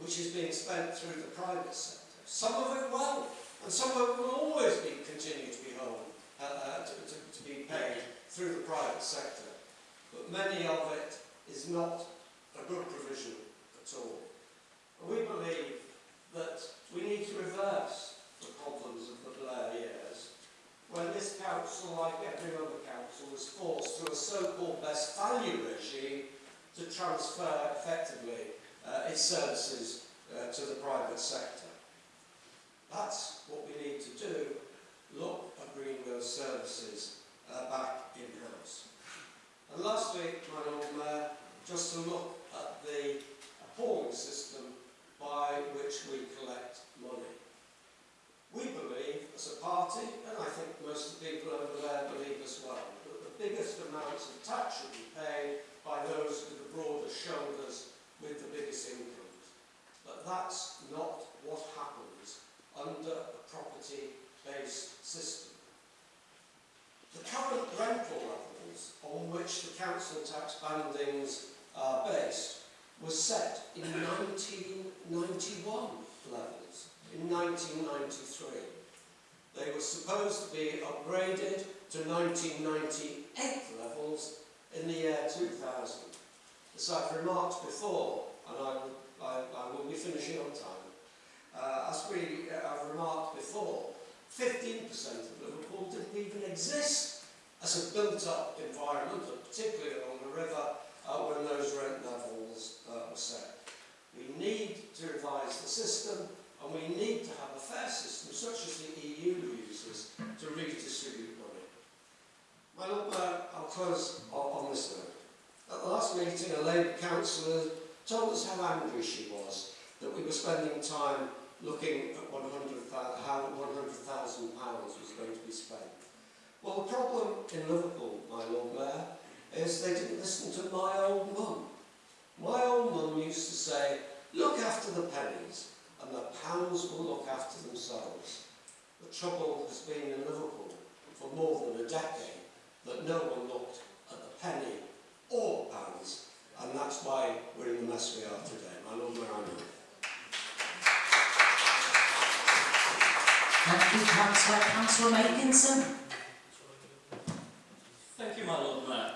which is being spent through the private sector. Some of it well, and some of it will always be continue to be held, uh, uh, to, to, to be paid through the private sector. But many of it is not a good provision at all. And we believe that we need to reverse the problems of the Blair years when this council, like every other council, was forced through a so-called best value regime to transfer effectively uh, its services uh, to the private sector. That's what we need to do, look at bringing those services uh, back in-house. And lastly, Lord Mayor, just to look at the appalling system by which we collect money. We believe, as a party, and I think most of the people over there believe as well, that the biggest amounts of tax should be paid by those with the broadest shoulders with the biggest incomes. But that's not what happens under a property-based system. The current rental levels on which the council tax bandings are based was set in 1991 levels, in 1993. They were supposed to be upgraded to 1998 levels in the year 2000. As I've remarked before, and I will, I, I will be finishing on time, uh, as we uh, have remarked before, 15% of Liverpool didn't even exist as a built-up environment, particularly along the river, uh, when those rent levels uh, were set. We need to revise the system, and we need to have a fair system, such as the EU uses, to redistribute money. My Lord Mayor, I'll close on this note. At the last meeting, a Labour councillor told us how angry she was that we were spending time looking at 100, how £100,000 was going to be spent. Well, the problem in Liverpool, my Lord Mayor, is they didn't listen to my old mum. My old mum used to say, look after the pennies, and the pounds will look after themselves. The trouble has been in Liverpool for more than a decade that no one looked at the penny or the pounds, and that's why we're in the mess we are today. My Lord Mayor, I know. Thank you, Councillor. Councillor Makinson. Thank you, my Lord Mayor.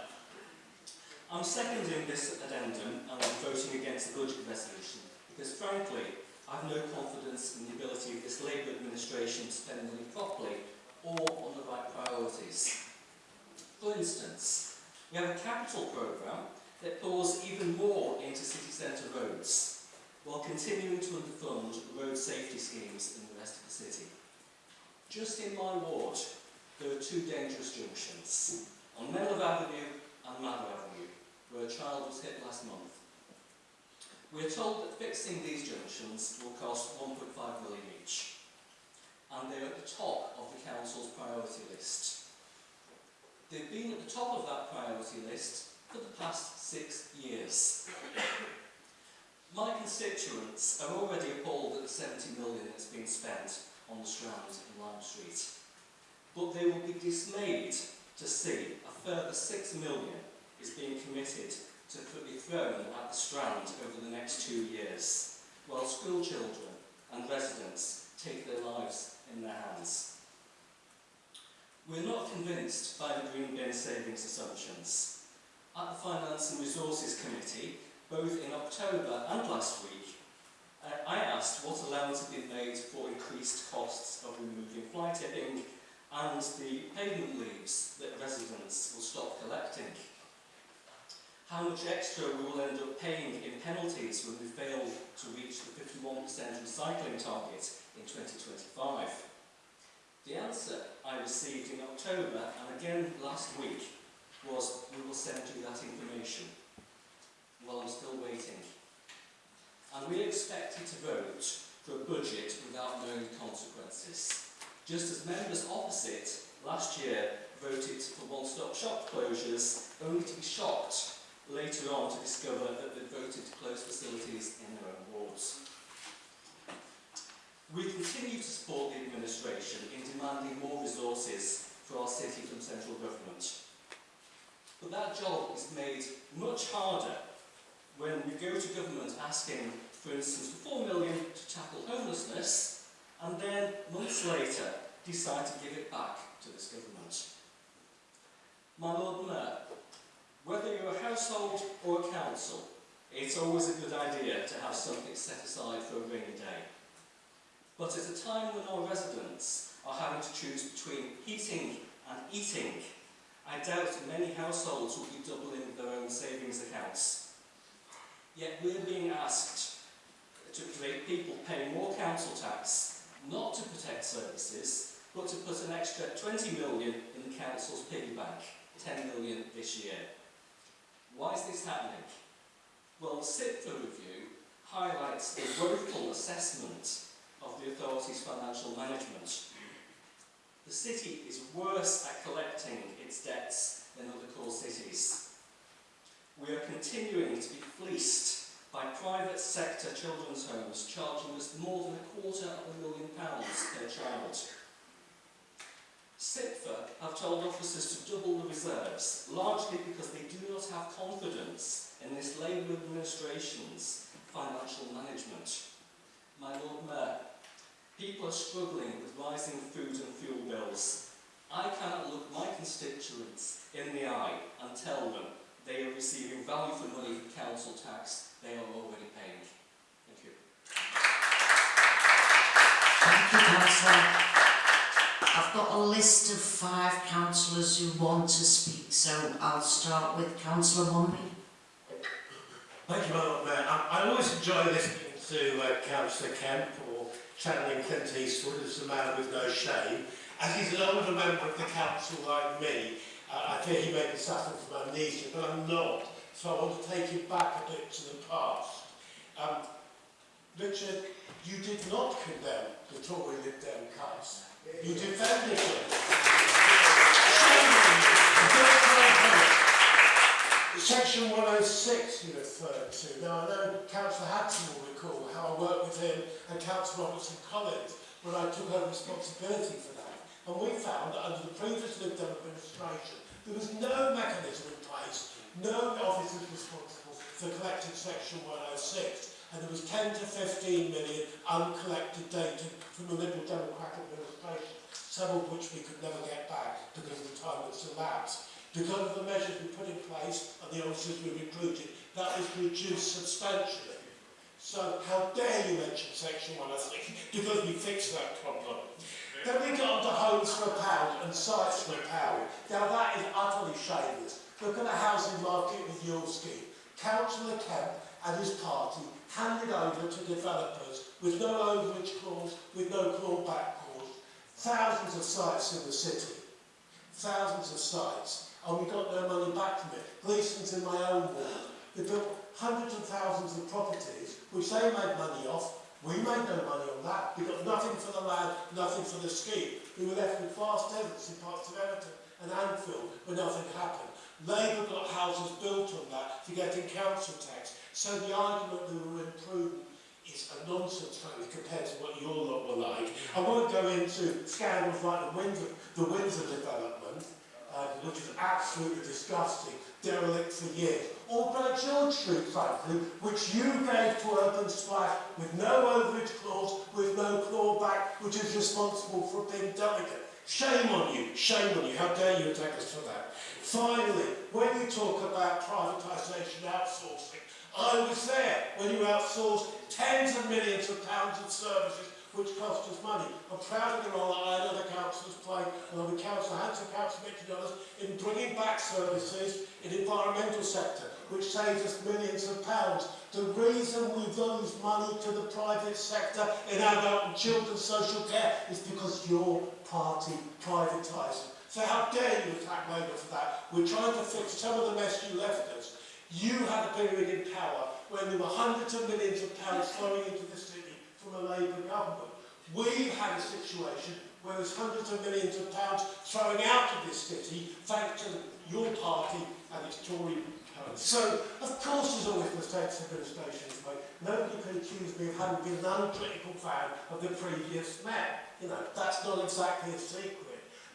I'm seconding this addendum and I'm voting against the budget resolution because, frankly, I have no confidence in the ability of this Labour administration to spend money properly or on the right priorities. For instance, We have a capital programme that pours even more into city centre roads, while continuing to underfund road safety schemes in the rest of the city. Just in my ward, there are two dangerous junctions, on Melov Avenue and Madder Avenue, where a child was hit last month. We are told that fixing these junctions will cost 1.5 million each, and they are at the top of the council's priority list. They've been at the top of that priority list for the past six years. My constituents are already appalled at the 70 million that's been spent on the Strand and Lime Street. But they will be dismayed to see a further 6 million is being committed to be thrown at the Strand over the next two years, while school children and residents take their lives in their hands. we're not convinced by the Green Bin savings assumptions. At the Finance and Resources Committee, both in October and last week, uh, I asked what allowance had been made for increased costs of removing fly tipping and the pavement leaves that residents will stop collecting. How much extra we will end up paying in penalties when we fail to reach the 51% recycling target in 2025. The answer I received in October and again last week was, we will send you that information. Well, I'm still waiting. And we expected to vote for a budget without known consequences. Just as members opposite last year voted for one-stop shop closures, only to be shocked later on to discover that they'd voted to close facilities in their own wards. We continue to support the administration in demanding more resources for our city from central government. But that job is made much harder when we go to government asking for instance, for 4 million to tackle homelessness, and then months later decide to give it back to this government. My Lord Mayor, whether you're a household or a council, it's always a good idea to have something set aside for a rainy day. But at a time when our residents are having to choose between heating and eating, I doubt many households will be doubling their own savings accounts. Yet we're being asked to create people paying more council tax, not to protect services, but to put an extra 20 million in the council's piggy bank, 10 million this year. Why is this happening? Well, the CIPFA review highlights the woeful assessment of the authority's financial management. The city is worse at collecting its debts than other core cities. We are continuing to be fleeced by private sector children's homes charging us more than a quarter of a million pounds per child. CIPFA have told officers to double the reserves, largely because they do not have confidence in this Labour administration's financial management. My Lord Mayor, people are struggling with rising food and fuel bills. I cannot look my constituents in the eye and tell them they are receiving value for money for council tax they are already paying. Thank you. Thank you, councillor. I've got a list of five councillors who want to speak, so I'll start with councillor Mumby. Thank you, Madam Mayor. I, I always enjoy listening to uh, Councillor Kemp or channeling Clint Eastwood as a man with no shame. As he's an older member of the council like me, uh, I fear he may be suffering from amnesia, but I'm not. So I want to take him back a bit to the past. Um, Richard, you did not condemn the Tory Lib Dem cuts. You defended them. Shame. Section 106 you referred to. Now, I know Councillor Hudson will recall how I worked with him and Councillor Robertson Collins when I took over responsibility for that. And we found that under the previous Liberal administration, there was no mechanism in place, no office was responsible for collecting Section 106. And there was 10 to 15 million uncollected data from the Liberal Democratic administration, some of which we could never get back because of the time that's elapsed. Because of the measures we put in place and the officers we recruited, that was reduced substantially. So how dare you mention Section 106 because we fixed that problem. Then we got onto homes for a pound and sites for a pound. Now that is utterly shameless. Look at the housing market with your scheme. Councillor Kemp and his party handed over to developers with no overage clause, with no clawback clause, thousands of sites in the city. Thousands of sites. and we got their money back from it. For in my own ward, they built hundreds of thousands of properties which they made money off. We made no money on that. We got nothing for the land, nothing for the scheme. We were left with vast tenants in parts of Everton and Anfield where nothing happened. Labour got houses built on that for getting council tax. So the argument that we were imprudent is a nonsense frankly compared to what your lot were like. I won't go into scandals like the Windsor, the Windsor development, uh, which is absolutely disgusting, derelict for years. Or Great George Street, frankly, which you gave to Urban Splash with no overage clause, with no clawback, which is responsible for being delicate. Shame on you, shame on you, how dare you attack us for that. Finally, when you talk about privatisation outsourcing, I was there when you outsourced tens of millions of pounds of services which cost us money. I'm proud of the role that I and other councillors played, along with Councillor Hanson, Councillor Mitchell and others, in bringing back services in the environmental sector, which saves us millions of pounds. The reason we lose money to the private sector in adult and children's social care is because your party privatised it. So how dare you attack Labour for that? We're trying to fix some of the mess you left us. You had a period in power when there were hundreds of millions of pounds flowing into city from a Labour government. We've had a situation where there's hundreds of millions of pounds thrown out of this city thanks to your party and its Tory party. So, of course there's always mistakes administrations make. Nobody can accuse me of having been an uncritical fan of the previous mayor. You know, that's not exactly a secret.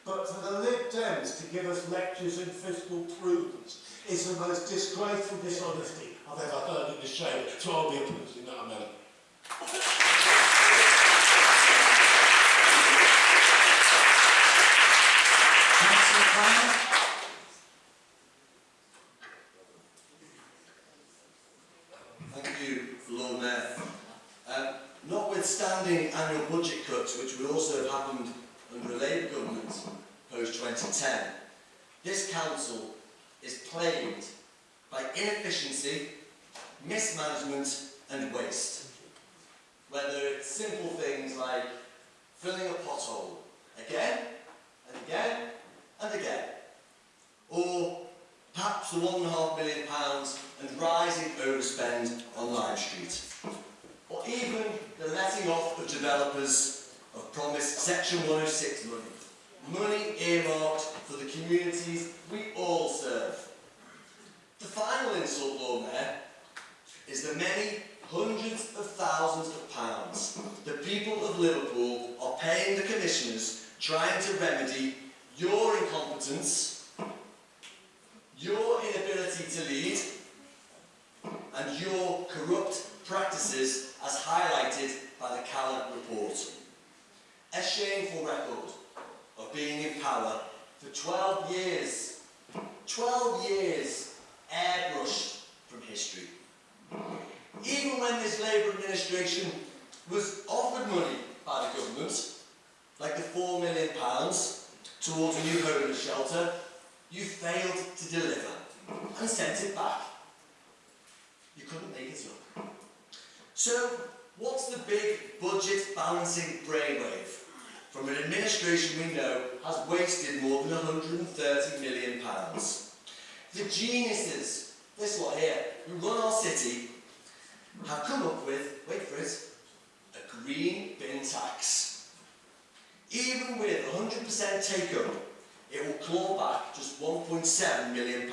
But for the Lib Dems to give us lectures in fiscal prudence is the most disgraceful dishonesty I've ever heard in the chamber. So I'll be opposing that amendment. Post-2010, this council is plagued by inefficiency, mismanagement and waste. Whether it's simple things like filling a pothole again and again and again, or perhaps the one and a half million pounds and rising overspend on Lime Street, or even the letting off of developers of promised Section 106 money, money earmarked for the communities we all serve. The final insult, Lord Mayor, is the many hundreds of thousands of pounds the people of Liverpool are paying the commissioners trying to remedy your incompetence, your inability to lead, and your corrupt practices as highlighted by the Caller report. A shameful record of being in power for 12 years. 12 years airbrushed from history. Even when this Labour administration was offered money by the government, like the £4 million towards a new home homeless shelter, you failed to deliver and sent it back. You couldn't make it up. So, what's the big budget balancing brainwave from an administration we know has wasted more than £130 million? The geniuses, this lot here, who run our city, have come up with, wait for it, a green bin tax. Even with 100% take-up, it will claw back just £1.7 million.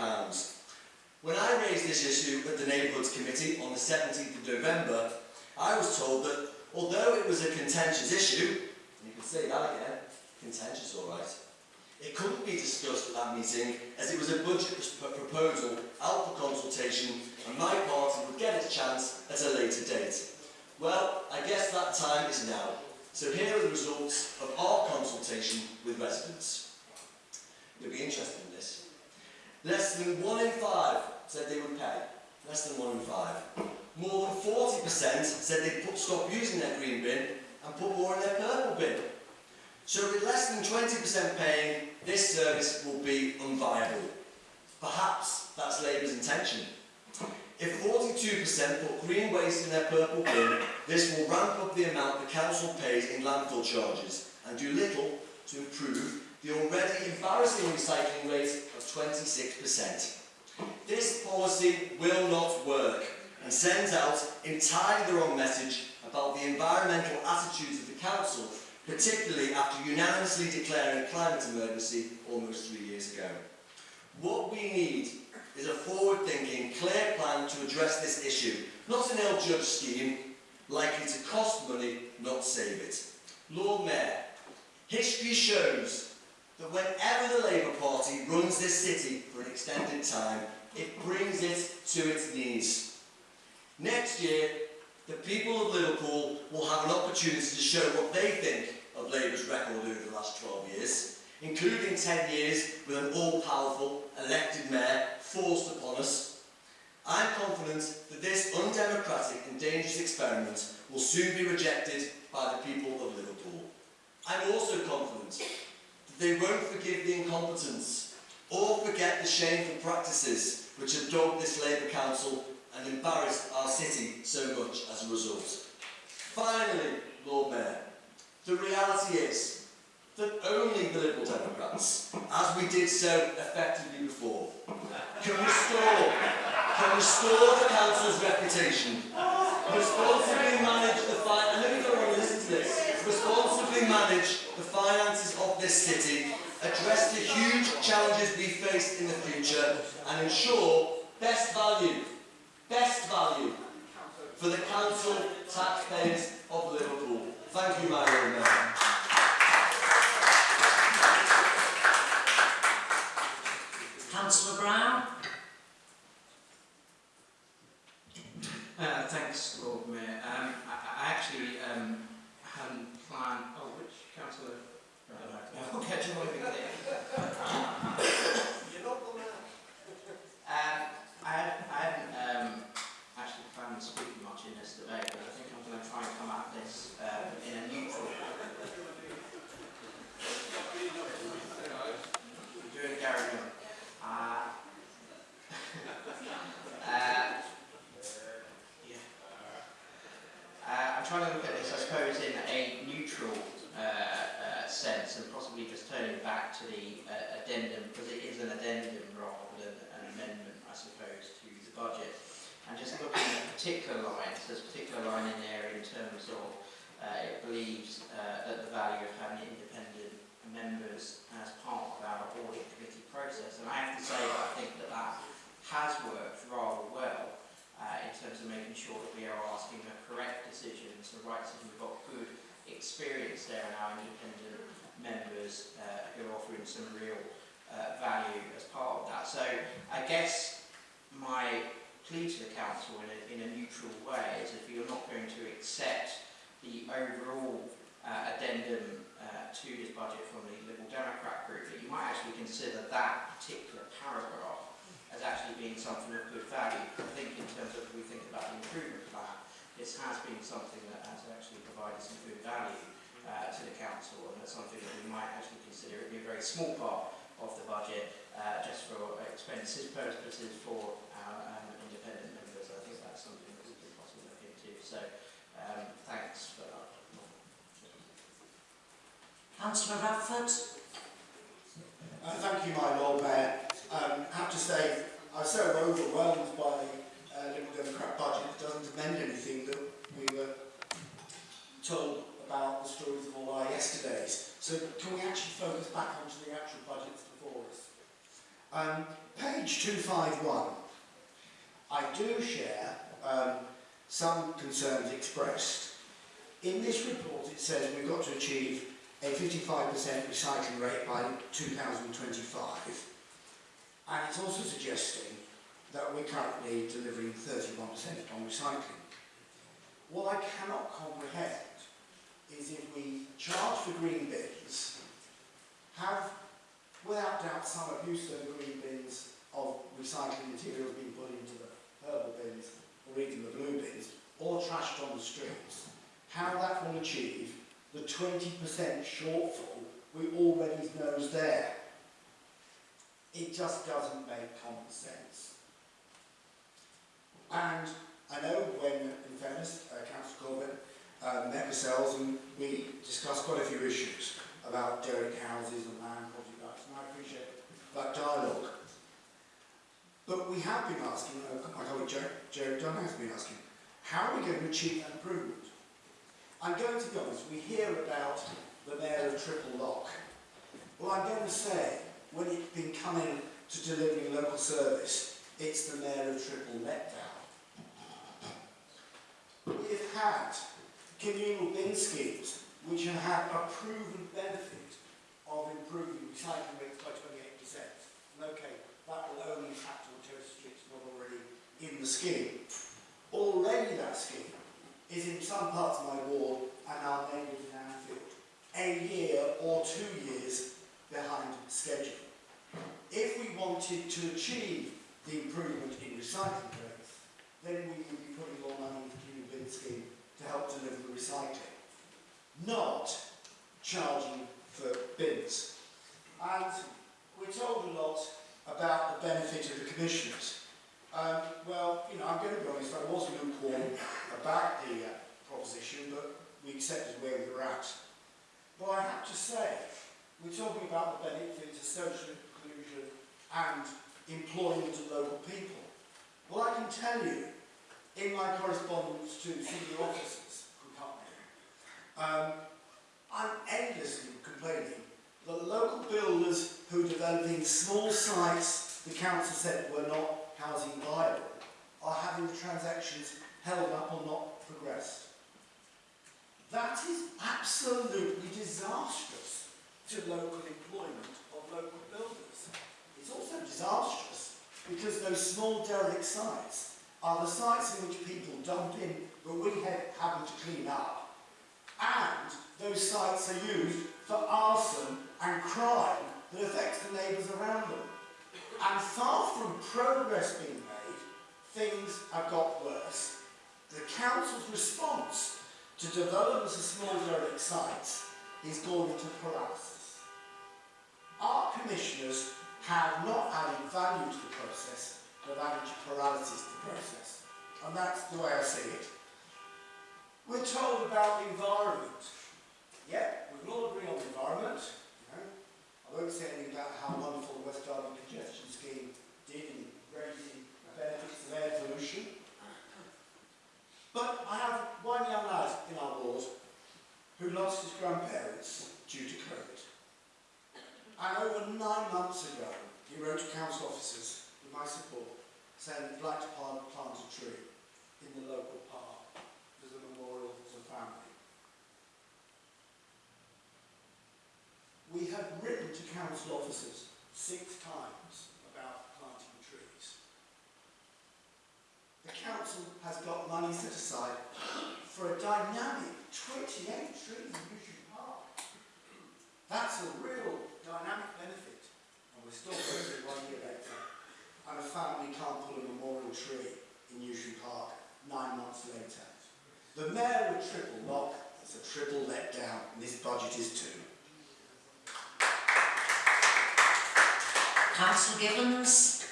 When I raised this issue at the Neighbourhoods Committee on the 17th of November, I was told that although it was a contentious issue, say that again, contentious all right, it couldn't be discussed at that meeting as it was a budget proposal out for consultation and my party would get its chance at a later date. Well, I guess that time is now. So here are the results of our consultation with residents. You'll be interested in this. Less than one in five said they would pay. Less than one in five. More than 40% said they'd stop using their green bin and put more in their purple bin. So with less than 20% paying, this service will be unviable. Perhaps that's Labour's intention. If 42% put green waste in their purple bin, this will ramp up the amount the council pays in landfill charges and do little to improve the already embarrassing recycling rate of 26%. This policy will not work and sends out entirely the wrong message about the environmental attitudes of the council, particularly after unanimously declaring climate emergency almost three years ago. What we need is a forward-thinking, clear plan to address this issue, not an ill-judged scheme likely to cost money, not save it. Lord Mayor, history shows that whenever the Labour Party runs this city for an extended time, it brings it to its knees. Next year, the people of Liverpool will have an opportunity to show what they think of Labour's record over the last 12 years, including 10 years with an all-powerful elected mayor forced upon us. I'm confident that this undemocratic and dangerous experiment will soon be rejected by the people of Liverpool. I'm also confident that they won't forgive the incompetence or forget the shameful practices which have dogged this Labour Council and embarrassed our city so much as a result. Finally, Lord Mayor, the reality is that only the Liberal Democrats, as we did so effectively before, can restore, can restore the council's reputation, responsibly manage the fi- and let me go on and listen to this, responsibly manage the finances of this city, address the huge challenges we face in the future, and ensure best value, best value for the council taxpayers of Liverpool. Thank you, my Lord Mayor. Councillor Brown? Uh, thanks, Lord Mayor. Um, I, I actually um, hadn't planned. Oh, which councillor? Right, okay, do you want to experience there and our independent members uh, who are offering some real uh, value as part of that. So I guess my plea to the council in a, in a neutral way is if you're not going to accept the overall uh, addendum uh, to this budget from the Liberal Democrat group, that you might actually consider that particular paragraph as actually being something of good value. I think in terms of we think about the improvement plan, this has been something that has actually provided some good value uh, to the council and that's something that we might actually consider it be a very small part of the budget uh, just for expenses purposes for our um, independent members. I think that's something that we could possibly look into. So um, thanks for that. Councillor Radford? Uh, thank you, my Lord Mayor. Um, I have to say, I was so overwhelmed by the Liberal Democrat budget, that doesn't amend anything that we were told about the stories of all our yesterdays. So can we actually focus back onto the actual budgets before us? Um, page 251. I do share um, some concerns expressed. In this report it says we've got to achieve a 55% recycling rate by 2025. And it's also suggesting that we're currently delivering 31% on recycling. What I cannot comprehend is if we charge for green bins, have without doubt some abuse of the green bins of recycling materials being put into the purple bins or even the blue bins, or trashed on the streets, how that will achieve the 20% shortfall we already know is there. It just doesn't make common sense. And I know when, in fairness, uh, Councillor Corbett uh, met ourselves and we discussed quite a few issues about derelict houses and land property rights, and I appreciate that dialogue. But we have been asking, uh, my colleague Jerry, Jerry Dunn has been asking, how are we going to achieve that improvement? I'm going to be honest, we hear about the Mayor of Triple Lock. Well, I'm going to say, when it's been coming to delivering local service, it's the Mayor of Triple Letdown. Had communal bin schemes which have had a proven benefit of improving recycling rates by 28%. And okay, that will only impact on Terrace Streets not already in the scheme. Already that scheme is in some parts of my ward and our neighbours in Anfield a year or two years behind schedule. If we wanted to achieve the improvement in recycling rates, then we would be putting more money into the communal bin scheme to help deliver the recycling, not charging for bins. And we're told a lot about the benefit of the commissioners. Um, well, you know, I'm going to be honest, I was lukewarm about the uh, proposition, but we accepted where we were at. But I have to say, we're talking about the benefits of social inclusion and employment of local people. Well, I can tell you, in my correspondence to senior officers from company, um, I'm endlessly complaining that local builders who are developing small sites the council said were not housing viable are having the transactions held up or not progressed. That is absolutely disastrous to local employment of local builders. It's also disastrous because those small derelict sites are the sites in which people dump in but we have having to clean up. And those sites are used for arson and crime that affects the neighbours around them. And far from progress being made, things have got worse. The council's response to development of small derelict sites is going into paralysis. Our commissioners have not added value to the process, but added paralysis to the process. And that's the way I see it. We're told about the environment. Yeah, we can all agree on the environment. You know, I won't say anything about how wonderful the West Derby congestion scheme did in raising benefits of air pollution. But I have one young lad in our ward who lost his grandparents due to COVID. And over nine months ago, he wrote to council officers with my support saying he'd like to plant, plant a tree in the local park as a memorial to the family. We have written to council officers six times about planting trees. The council has got money set aside for a dynamic 28 trees in Mission Park. That's a real dynamic benefit. And we're still waiting one year later. And a family can't pull a memorial tree in Newsham Park nine months later. The mayor of Triple Lock is a triple letdown, and this budget is too. Councillor Givens.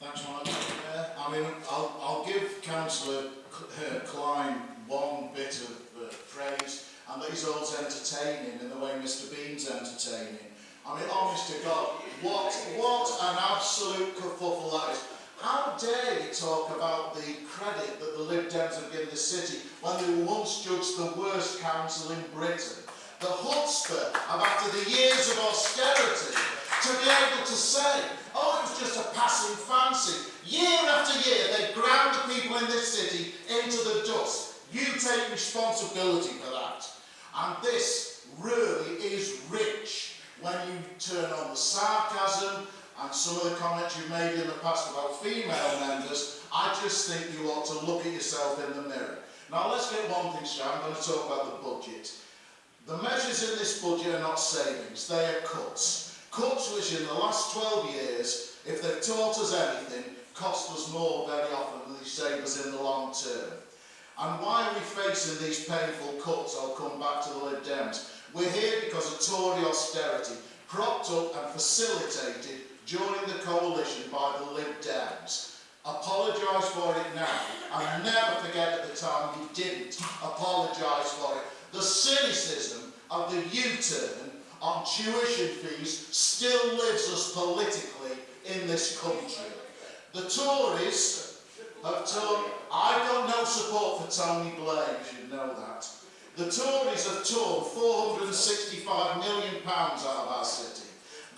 Thanks, Madam Mayor. I mean, I'll, I'll give Councillor C- uh, Klein one bit of uh, praise, and that he's always entertaining in the way Mr Bean's entertaining. I mean, honest to God, what, what an absolute kerfuffle that is. How dare you talk about the credit that the Lib Dems have given the city when they were once judged the worst council in Britain? The of after the years of austerity to be able to say, oh, it was just a passing fancy. Year after year, they ground the people in this city into the dust. You take responsibility for that. And this really is rich when you turn on the sarcasm and some of the comments you've made in the past about female members, I just think you ought to look at yourself in the mirror. Now let's get one thing straight, I'm going to talk about the budget. The measures in this budget are not savings, they are cuts. Cuts which in the last 12 years, if they've taught us anything, cost us more very often than they save us in the long term. And why are we facing these painful cuts? I'll come back to the Lib Dems. We're here because of Tory austerity, propped up and facilitated during the coalition by the Lib Dems. Apologise for it now, and never forget at the time you didn't apologise for it. The cynicism of the U-turn on tuition fees still lives us politically in this country. The Tories have torn, I've got no support for Tony Blair, you know that. The Tories have torn £465 million out of our city.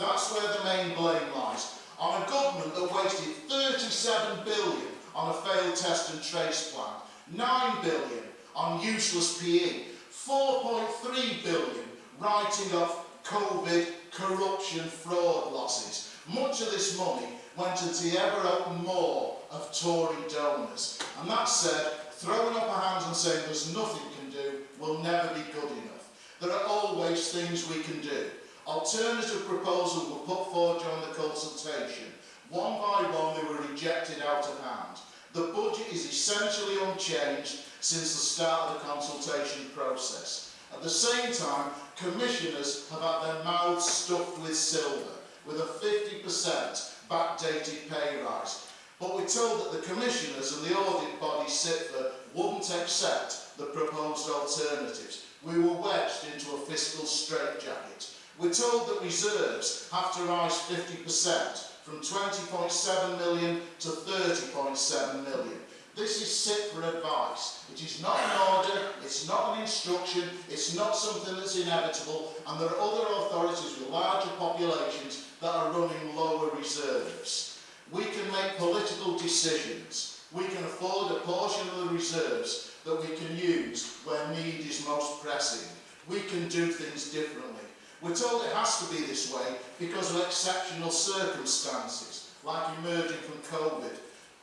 That's where the main blame lies. On a government that wasted 37 billion on a failed test and trace plan, 9 billion on useless PE, 4.3 billion writing off COVID, corruption, fraud losses. Much of this money went into the ever more of Tory donors. And that said, throwing up our hands and saying there's nothing can do will never be good enough. There are always things we can do. Alternative proposals were put forward during the consultation. One by one they were rejected out of hand. The budget is essentially unchanged since the start of the consultation process. At the same time, commissioners have had their mouths stuffed with silver, with a 50% backdated pay rise. But we're told that the commissioners and the audit body CIPFA wouldn't accept the proposed alternatives. We were wedged into a fiscal straitjacket. We're told that reserves have to rise 50% from 20.7 million to 30.7 million. This is sit for advice. It is not an order, it's not an instruction, it's not something that's inevitable, and there are other authorities with larger populations that are running lower reserves. We can make political decisions. We can afford a portion of the reserves that we can use where need is most pressing. We can do things differently. We're told it has to be this way because of exceptional circumstances, like emerging from COVID.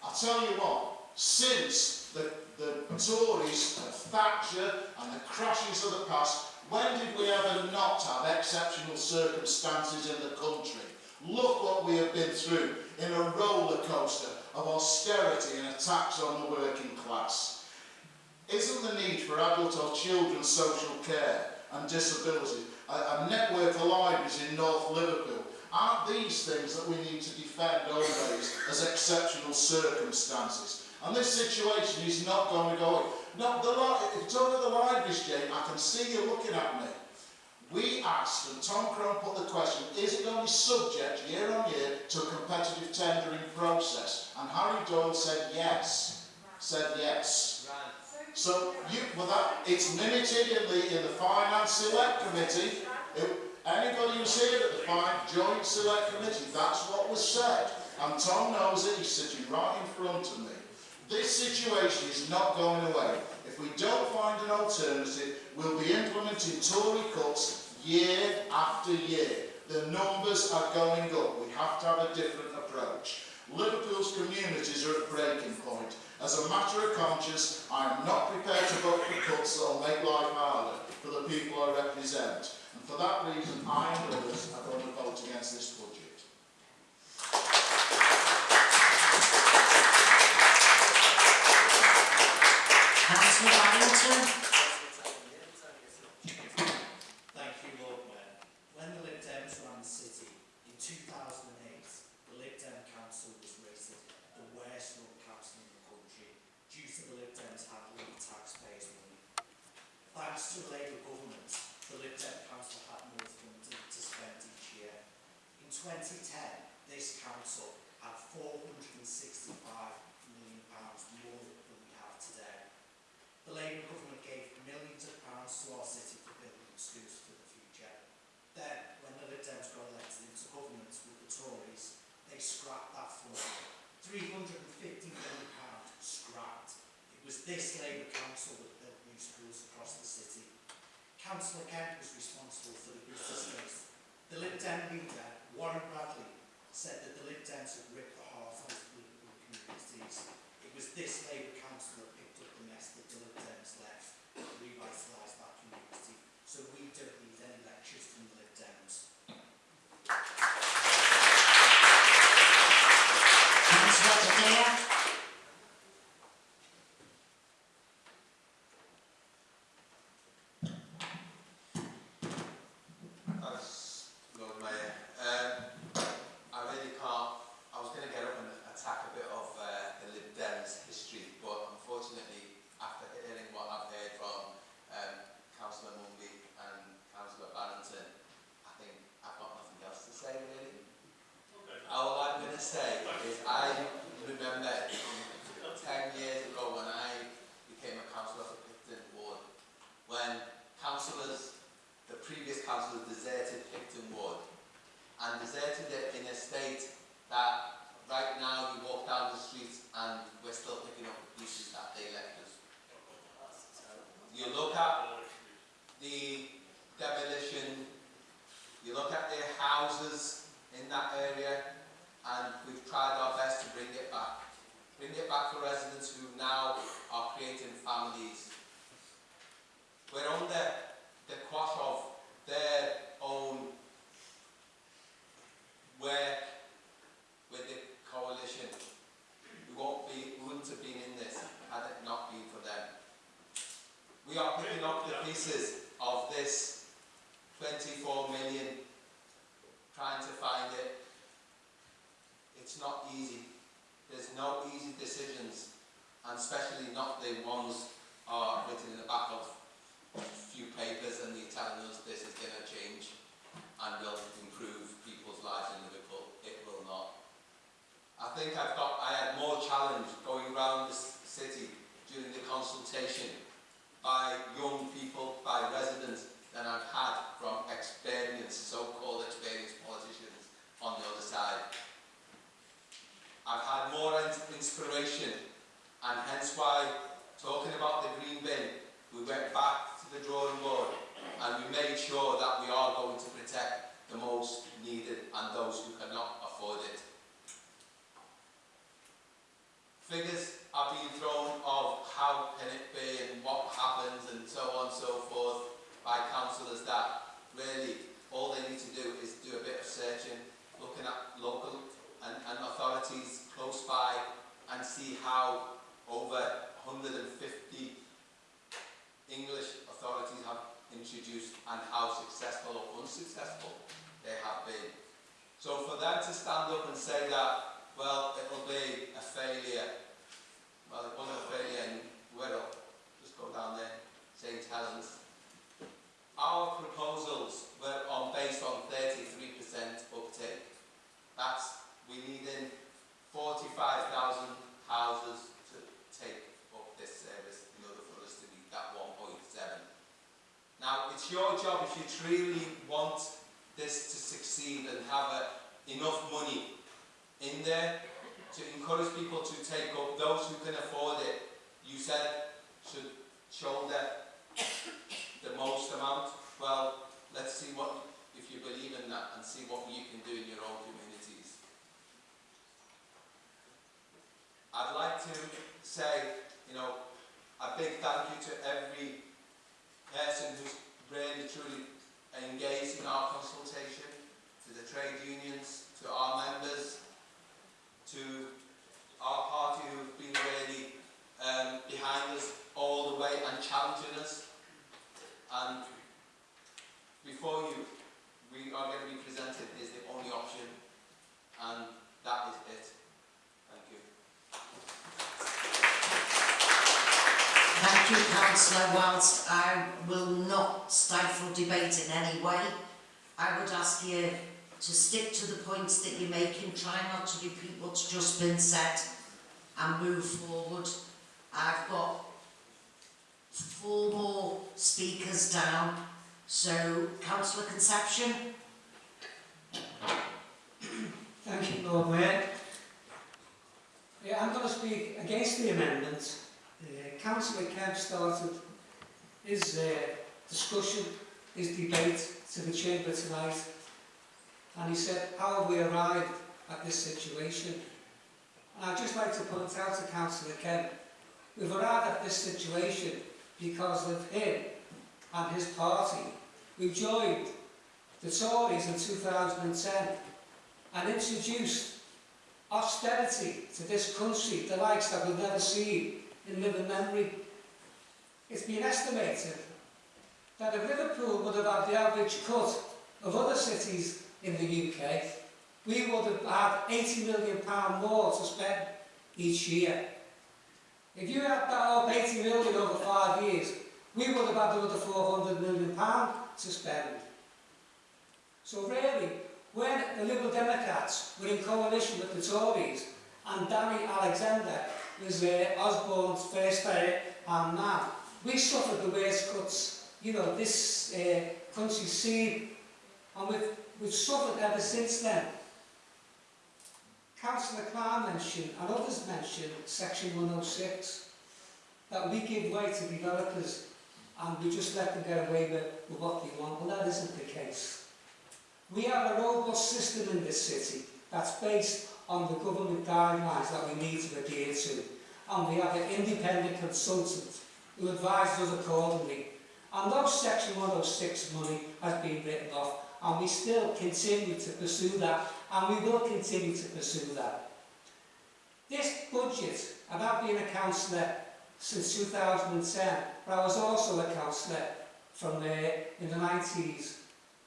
I tell you what, since the, the Tories and Thatcher and the crashes of the past, when did we ever not have exceptional circumstances in the country? Look what we have been through in a roller coaster of austerity and attacks on the working class. Isn't the need for adult or children's social care and disability, a, network of libraries in North Liverpool. Aren't these things that we need to defend always as exceptional circumstances? And this situation is not going to go away. Not the it's under the libraries, Jane. I can see you looking at me. We asked, and Tom Crone put the question, is it going to be subject year on year to a competitive tendering process? And Harry Doyle said yes. Said yes. So you, well that, it's limited in the, in the Finance Select Committee. It, anybody who's here at the five, Joint Select Committee, that's what was said. And Tom knows it, he's sitting right in front of me. This situation is not going away. If we don't find an alternative, we'll be implementing Tory cuts year after year. The numbers are going up. We have to have a different approach. Liverpool's communities are at breaking point. As a matter of conscience, I am not prepared to vote for cuts that will make life harder for the people I represent. And for that reason, I and others are going to vote against this budget. Councillor Barrington. successful or unsuccessful they have been. So for them to stand up and say that, well, it'll be a failure, well, it wasn't a failure in Wirral, just go down there, St Helens. Our proposals were on based on 33% uptake. That's, we needed 45,000 houses your job if you truly want this to succeed and have a, enough money in there to encourage people to take up, those who can afford it, you said should shoulder the most amount. Well, let's see what, if you believe in that and see what you can do in your own communities. I'd like to say, you know, a big thank you to every person who's really truly engaged in our consultation, to the trade unions, to our members, to our party who've been really um, behind us all the way and challenging us. And before you, we are going to be presented is the only option, and that is it. Thank you. Thank you, councillor. Whilst I will not stifle debate in any way, I would ask you to stick to the points that you're making, try not to repeat what's just been said and move forward. I've got four more speakers down, so councillor Conception. Thank you, Lord Mayor. Yeah, I'm going to speak against the amendment. Uh, Councillor Kemp started his uh, discussion, his debate to the Chamber tonight, and he said, how have we arrived at this situation? And I'd just like to point out to Councillor Kemp, we've arrived at this situation because of him and his party. We joined the Tories in 2010 and introduced austerity to this country, the likes that we've never seen in living memory. It's been estimated that if Liverpool would have had the average cut of other cities in the UK, we would have had £80 million more to spend each year. If you had that up 80 million over five years, we would have had another 400 million pound to spend. So really, when the Liberal Democrats were in coalition with the Tories and Danny Alexander was uh, Osborne's first uh, and man, we suffered the worst cuts, you know, this uh, country's seen, and we've, we've suffered ever since then. Councillor Clark mentioned, and others mentioned, Section 106, that we give way to developers and we just let them get away with, with what they want. Well, that isn't the case. We have a robust system in this city that's based on the government guidelines that we need to adhere to. And we have an independent consultant who advises us accordingly. And though Section 106 money has been written off, and we still continue to pursue that, and we will continue to pursue that. This budget, and I've been a councillor since 2010, but I was also a councillor from there in the 90s,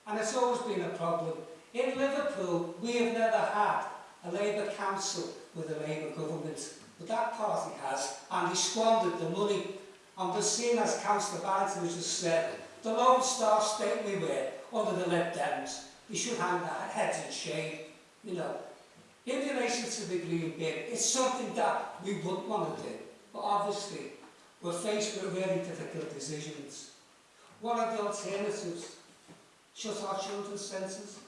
and it's always been a problem. In Liverpool, we have never had a Labour council with a Labour government, but that party has, and he squandered the money. And the seen as Councillor Barrington has just said, the Lone Star state we were under the Lib Dems, we should hang our heads in shame, you know. In relation to the Green Bin, it's something that we wouldn't want to do, but obviously we're faced with really difficult decisions. What are the alternatives? Shut our children's senses?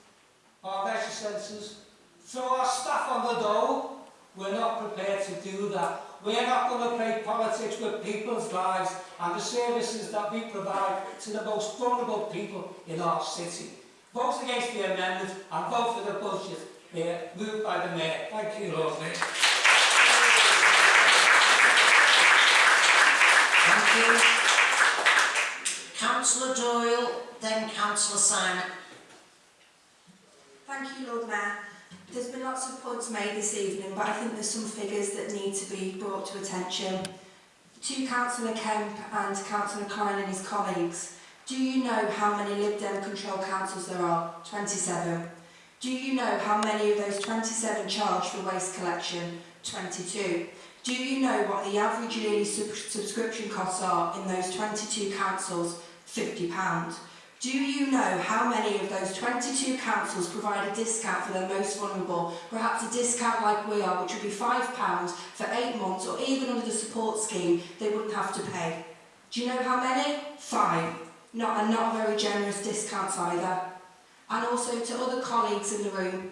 our leisure centres, throw our staff on the dole? We're not prepared to do that. We're not going to play politics with people's lives and the services that we provide to the most vulnerable people in our city. Vote against the amendment and vote for the budget here, moved by the Mayor. Thank you, Lord Mayor. Thank you. Councillor Doyle, then Councillor Simon. Thank you, Lord Mayor. There's been lots of points made this evening, but I think there's some figures that need to be brought to attention. To Councillor Kemp and Councillor Klein and his colleagues, do you know how many Lib Dem control councils there are? 27. Do you know how many of those 27 charge for waste collection? 22. Do you know what the average yearly sub subscription costs are in those 22 councils? £50. Do you know how many of those 22 councils provide a discount for their most vulnerable? Perhaps a discount like we are, which would be £5 for eight months, or even under the support scheme, they wouldn't have to pay. Do you know how many? Five. not and not very generous discounts either. And also to other colleagues in the room,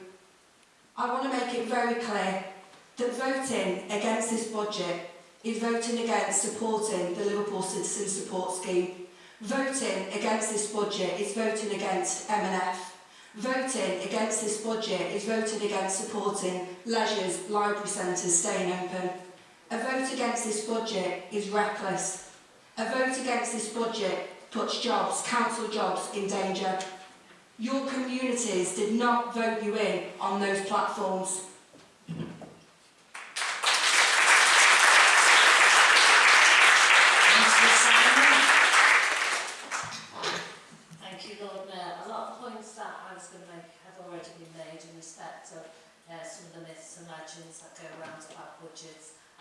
I want to make it very clear that voting against this budget is voting against supporting the Liverpool Citizen Support Scheme. Voting against this budget is voting against M&F. Voting against this budget is voting against supporting leisures, library centres staying open. A vote against this budget is reckless. A vote against this budget puts jobs, council jobs in danger. Your communities did not vote you in on those platforms.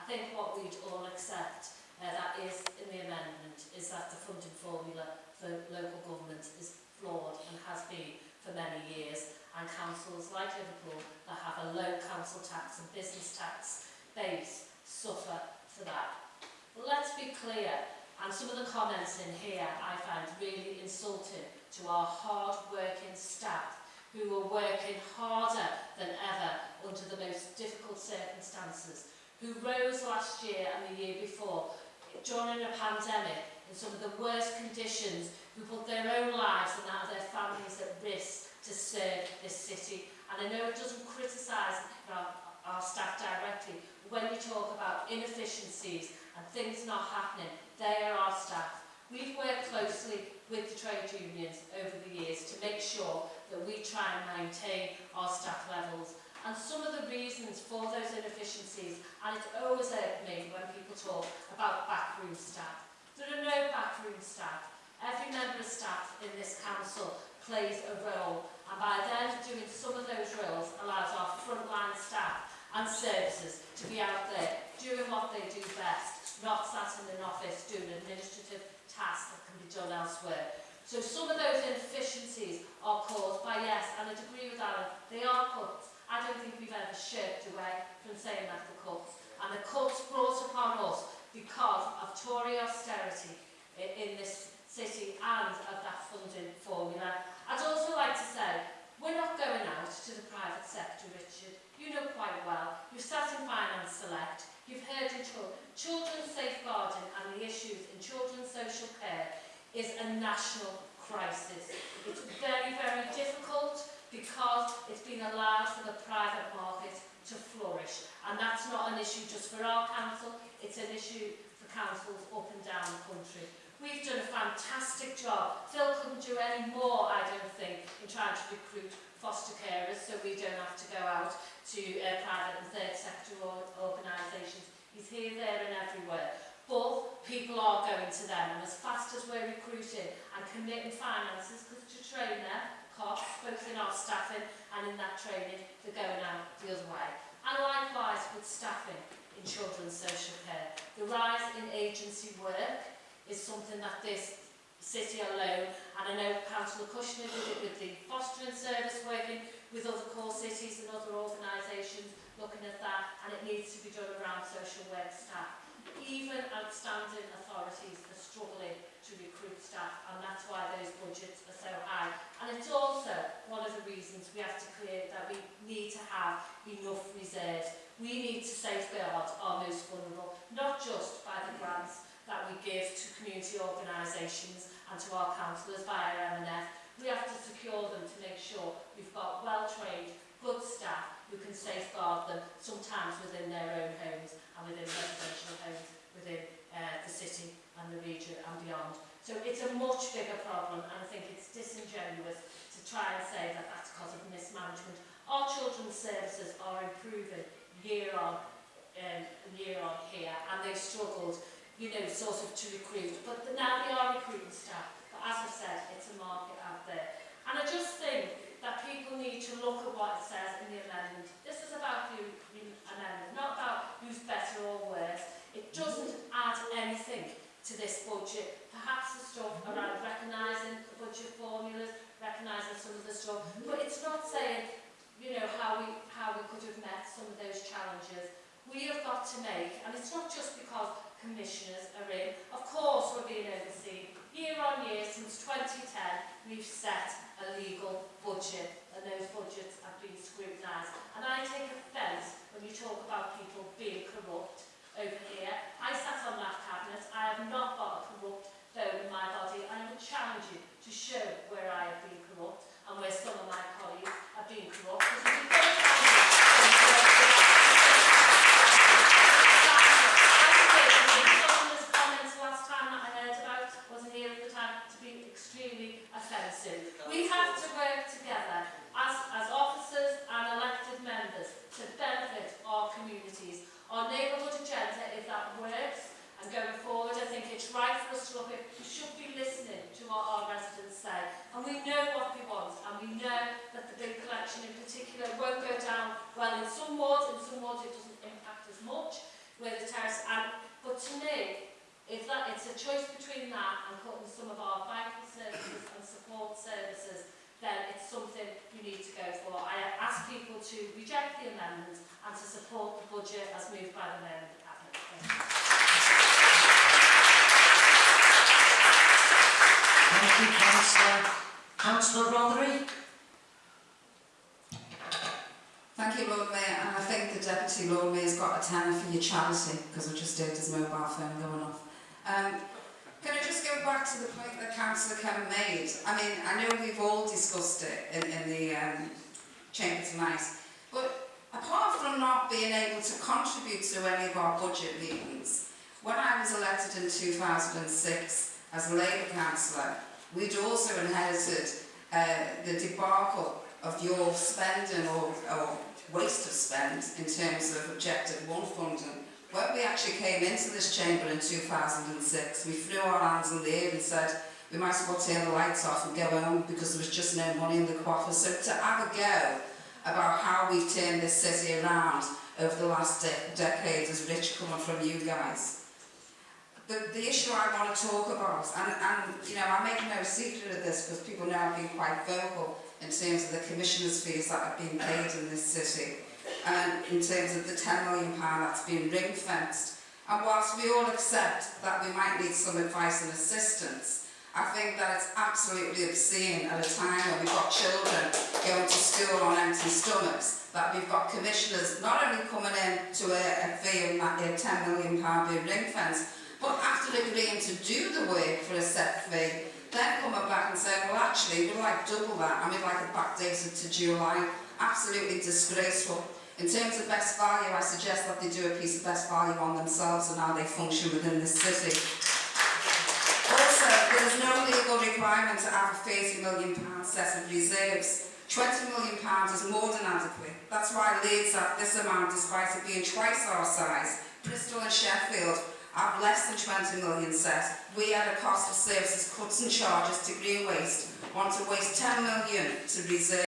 think what we'd all accept, uh, that is in the amendment, is that the funding formula for local government is flawed and has been for many years. And councils like Liverpool that have a low council tax and business tax base suffer for that. But let's be clear, and some of the comments in here I find really insulting to our hard-working staff who are working harder than ever under the most difficult circumstances who rose last year and the year before during a pandemic in some of the worst conditions who put their own lives and that of their families at risk to serve this city. And I know it doesn't criticise our, our staff directly, but when you talk about inefficiencies and things not happening, they are our staff. We've worked closely with the trade unions over the years to make sure that we try and maintain our staff levels and some of the reasons for those inefficiencies, and it's always hurt me when people talk about backroom staff. There are no backroom staff. Every member of staff in this council plays a role, and by them doing some of those roles allows our frontline staff and services to be out there doing what they do best, not sat in an office doing administrative tasks that can be done elsewhere. So some of those inefficiencies are caused by, yes, and I'd agree with Alan, they are caused I don't think we've ever shirked away from saying that the cuts. And the cuts brought upon us because of Tory austerity in, in this city and of that funding formula. I'd also like to say, we're not going out to the private sector, Richard. You know quite well. You've sat in Finance Select. You've heard in children, children's safeguarding and the issues in children's social care is a national crisis. It's very, very difficult because it's been allowed private market to flourish. And that's not an issue just for our council, it's an issue for councils up and down the country. We've done a fantastic job. Phil couldn't do any more, I don't think, in trying to recruit foster carers so we don't have to go out to uh, private and third sector or organisations. He's here, there and everywhere. But people are going to them and as fast as we're recruiting and committing finances to train them, costs, both in our staffing and in that training that going out the other way. And likewise with staffing in children's social care. The rise in agency work is something that this city alone, and I know Councillor Kushner did it with the fostering service working with other core cities and other organisations looking at that, and it needs to be done around social work staff. Even outstanding authorities are struggling to recruit staff and that's why those budgets are so high. And it's also one of the reasons we have to clear that we need to have enough reserves. We need to safeguard our most vulnerable, not just by the grants that we give to community organisations and to our councillors via MNF. We have to secure them to make sure we've got well-trained, good staff who can safeguard them sometimes within their own homes and within residential homes within uh, the city and the region and beyond. So it's a much bigger problem and I think it's disingenuous to try and say that that's because of mismanagement. Our children's services are improving year on um, year on here and they struggled, you know, sort of to recruit. But the, now they are recruiting staff. But as I said, it's a market out there. And I just think that people need to look at what it says in the amendment. This is about the amendment, not about who's better or worse. It doesn't add anything to this budget. Perhaps the stuff mm -hmm. around recognising the budget formulas, recognising some of the stuff. Mm -hmm. But it's not saying, you know, how we, how we could have met some of those challenges. We have got to make, and it's not just because commissioners are in. Of course we're being overseen. Year on year, since 2010, we've set a legal budget, and those budgets have been scrutinised. And I take offence when you talk about people being corrupt over here. I sat on that cabinet. I have not got corrupt bone in my body. I would challenge you to show where I have been corrupt and where some of my colleagues have been corrupt. extremely offensive. We have to work together it's a choice between that and cutting some of our vital services and support services, then it's something you need to go for. I ask people to reject the amendment and to support the budget as moved by the Mayor and the Cabinet. Thank you. Thank you, councillor. Councillor Rothery? Thank you, Lord Mayor, and I think the Deputy Lord Mayor's got a tenner for your charity, because I just heard his mobile phone going off. Um, can I just go back to the point that Councillor Kevin made? I mean, I know we've all discussed it in, in the um, Chamber tonight, but apart from not being able to contribute to any of our budget meetings, when I was elected in 2006 as a Labour councillor, we'd also inherited uh, the debacle of your spending or, or waste of spend in terms of Objective 1 funding When we actually came into this chamber in 2006, we threw our hands in the air and said we might as well turn the lights off and go home because there was just no money in the coffers. So to have a go about how we've turned this city around over the last de decade is rich coming from you guys. The, the issue I want to talk about, and, and you know, I make no secret of this because people know I've been quite vocal in terms of the commissioners' fees that have been paid in this city, um, in terms of the £10 million that's been ring-fenced. And whilst we all accept that we might need some advice and assistance, I think that it's absolutely obscene at a time when we've got children going to school on empty stomachs, that we've got commissioners not only coming in to a, a fee of that £10 million being ring-fenced, but after agreeing to do the work for a set fee, then coming back and saying, well, actually, we'd like double that, and we'd like it backdated to July. Absolutely disgraceful. In terms of best value, I suggest that they do a piece of best value on themselves and how they function within the city. Also, there is no legal requirement to have a £30 million set of reserves. £20 million is more than adequate. That's why Leeds have this amount despite it being twice our size. Bristol and Sheffield have less than 20 million set. We at a cost of services cuts and charges to green waste want to waste 10 million to reserve